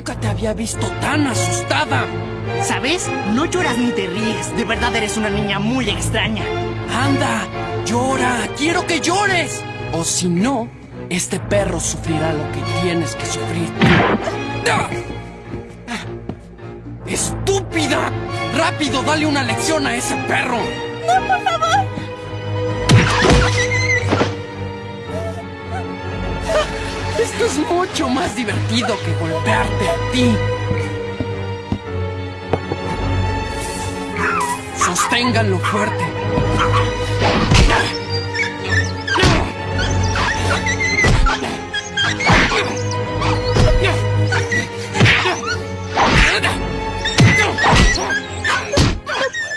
Nunca te había visto tan asustada. ¿Sabes? No lloras ni te ríes. De verdad eres una niña muy extraña. Anda, llora. Quiero que llores. O si no, este perro sufrirá lo que tienes que sufrir. ¡Ah! ¡Estúpida! ¡Rápido, dale una lección a ese perro! ¡No, por favor! Mucho más divertido que golpearte a ti. Sosténganlo fuerte.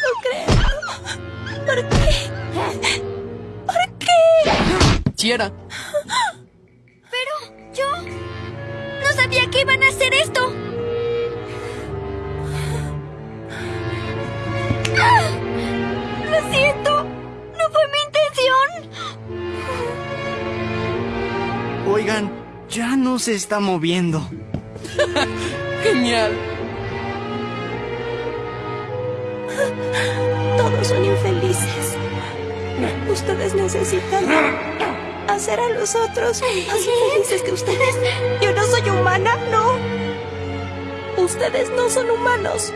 No creo. ¿Por qué? ¿Por qué? Yo no sabía que iban a hacer esto. ¡Ah! Lo siento. No fue mi intención. Oigan, ya no se está moviendo. Genial. Todos son infelices. Ustedes necesitan hacer a los otros más infelices que ustedes. Yo no soy humana, no. Ustedes no son humanos.